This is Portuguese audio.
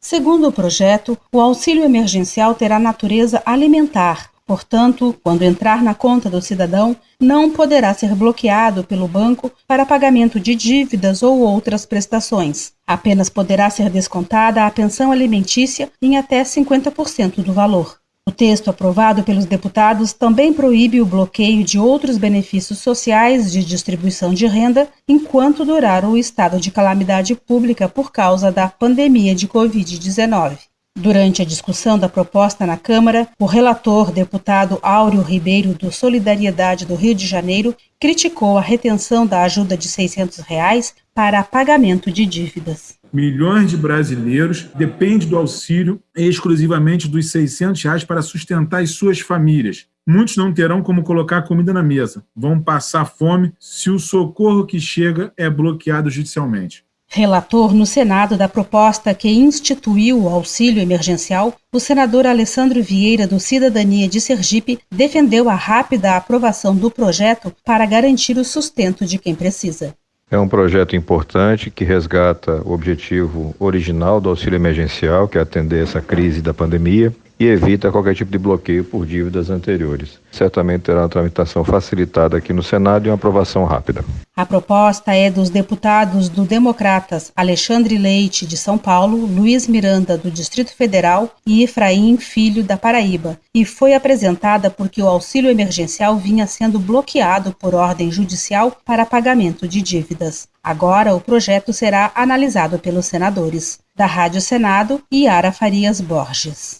Segundo o projeto, o auxílio emergencial terá natureza alimentar, portanto, quando entrar na conta do cidadão, não poderá ser bloqueado pelo banco para pagamento de dívidas ou outras prestações. Apenas poderá ser descontada a pensão alimentícia em até 50% do valor. O texto aprovado pelos deputados também proíbe o bloqueio de outros benefícios sociais de distribuição de renda enquanto durar o estado de calamidade pública por causa da pandemia de Covid-19. Durante a discussão da proposta na Câmara, o relator, deputado Áureo Ribeiro, do Solidariedade do Rio de Janeiro, criticou a retenção da ajuda de 600 reais para pagamento de dívidas. Milhões de brasileiros dependem do auxílio exclusivamente dos 600 reais para sustentar as suas famílias. Muitos não terão como colocar comida na mesa. Vão passar fome se o socorro que chega é bloqueado judicialmente. Relator no Senado da proposta que instituiu o auxílio emergencial, o senador Alessandro Vieira, do Cidadania de Sergipe, defendeu a rápida aprovação do projeto para garantir o sustento de quem precisa. É um projeto importante que resgata o objetivo original do auxílio emergencial, que é atender essa crise da pandemia, e evita qualquer tipo de bloqueio por dívidas anteriores. Certamente terá uma tramitação facilitada aqui no Senado e uma aprovação rápida. A proposta é dos deputados do Democratas Alexandre Leite, de São Paulo, Luiz Miranda, do Distrito Federal e Efraim Filho, da Paraíba, e foi apresentada porque o auxílio emergencial vinha sendo bloqueado por ordem judicial para pagamento de dívidas. Agora, o projeto será analisado pelos senadores. Da Rádio Senado, Yara Farias Borges.